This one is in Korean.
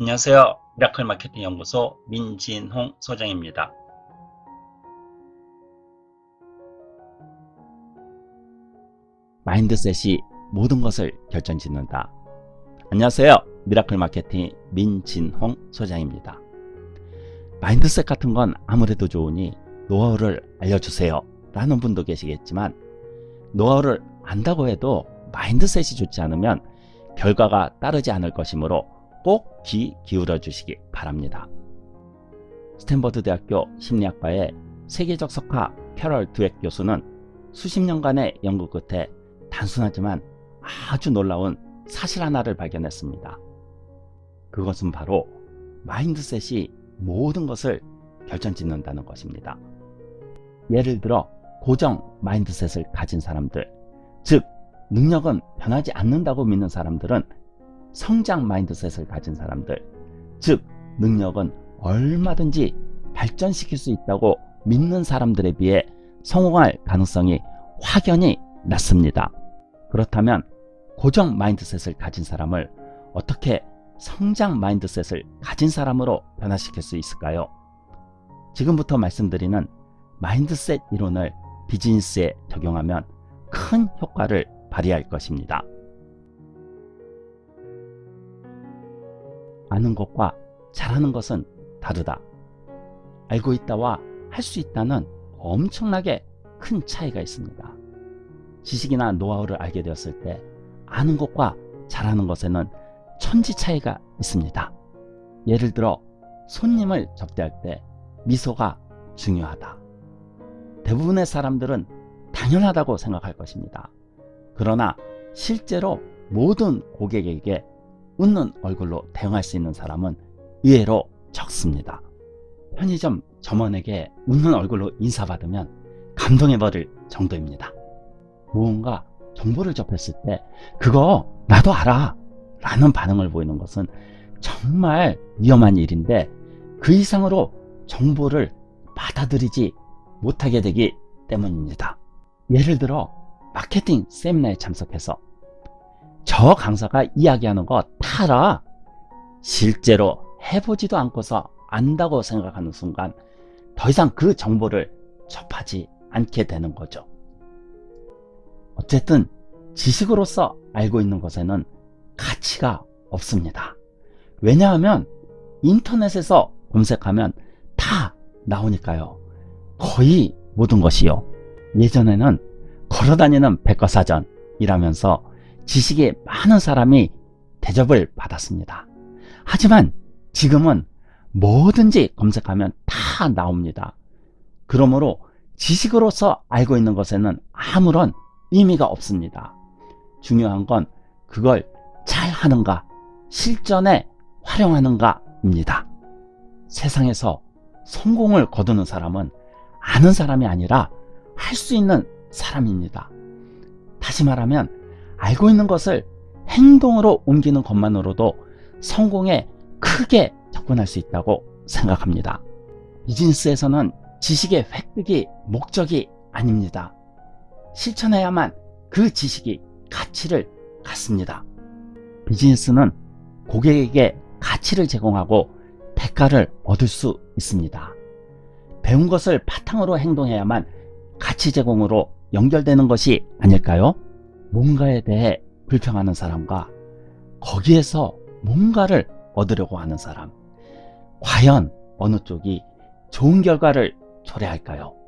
안녕하세요. 미라클 마케팅 연구소 민진홍 소장입니다. mindset이 모든 것을 결정짓는다. 안녕하세요. 미라클 마케팅 민진홍 소장입니다. mindset 같은 건 아무래도 좋으니 노하우를 알려주세요 라는 분도 계시겠지만 노하우를 안다고 해도 mindset이 좋지 않으면 결과가 따르지 않을 것이므로 꼭 귀 기울여 주시기 바랍니다. 스탠퍼드 대학교 심리학과의 세계적 석학 캐럴 드웩 교수는 수십 년간의 연구 끝에 단순하지만 아주 놀라운 사실 하나를 발견했습니다. 그것은 바로 mindset이 모든 것을 결정짓는다는 것입니다. 예를 들어 고정 mindset을 가진 사람들, 즉 능력은 변하지 않는다고 믿는 사람들은 성장 mindset을 가진 사람들 즉 능력은 얼마든지 발전시킬 수 있다고 믿는 사람들에 비해 성공할 가능성이 확연히 낮습니다. 그렇다면 고정 mindset을 가진 사람을 어떻게 성장 mindset을 가진 사람으로 변화시킬 수 있을까요? 지금부터 말씀드리는 마인드셋 이론을 비즈니스에 적용하면 큰 효과를 발휘할 것입니다. 아는 것과 잘하는 것은 다르다. 알고 있다와 할 수 있다는 엄청나게 큰 차이가 있습니다. 지식이나 노하우를 알게 되었을 때 아는 것과 잘하는 것에는 천지 차이가 있습니다. 예를 들어 손님을 접대할 때 미소가 중요하다. 대부분의 사람들은 당연하다고 생각할 것입니다. 그러나 실제로 모든 고객에게 웃는 얼굴로 대응할 수 있는 사람은 의외로 적습니다. 편의점 점원에게 웃는 얼굴로 인사받으면 감동해버릴 정도입니다. 무언가 정보를 접했을 때 그거 나도 알아 라는 반응을 보이는 것은 정말 위험한 일인데 그 이상으로 정보를 받아들이지 못하게 되기 때문입니다. 예를 들어 마케팅 세미나에 참석해서 저 강사가 이야기하는 거다 알아. 실제로 해보지도 않고서 안다고 생각하는 순간 더 이상 그 정보를 접하지 않게 되는 거죠. 어쨌든 지식으로서 알고 있는 것에는 가치가 없습니다. 왜냐하면 인터넷에서 검색하면 다 나오니까요. 거의 모든 것이요. 예전에는 걸어다니는 백과사전이라면서 지식이 많은 사람이 대접을 받았습니다. 하지만 지금은 뭐든지 검색하면 다 나옵니다. 그러므로 지식으로서 알고 있는 것에는 아무런 의미가 없습니다. 중요한 건 그걸 잘 하는가, 실전에 활용하는가 입니다. 세상에서 성공을 거두는 사람은 아는 사람이 아니라 할 수 있는 사람입니다. 다시 말하면 알고 있는 것을 행동으로 옮기는 것만으로도 성공에 크게 접근할 수 있다고 생각합니다. 비즈니스에서는 지식의 획득이 목적이 아닙니다. 실천해야만 그 지식이 가치를 갖습니다. 비즈니스는 고객에게 가치를 제공하고 대가를 얻을 수 있습니다. 배운 것을 바탕으로 행동해야만 가치 제공으로 연결되는 것이 아닐까요? 뭔가에 대해 불평하는 사람과 거기에서 뭔가를 얻으려고 하는 사람 과연 어느 쪽이 좋은 결과를 초래할까요?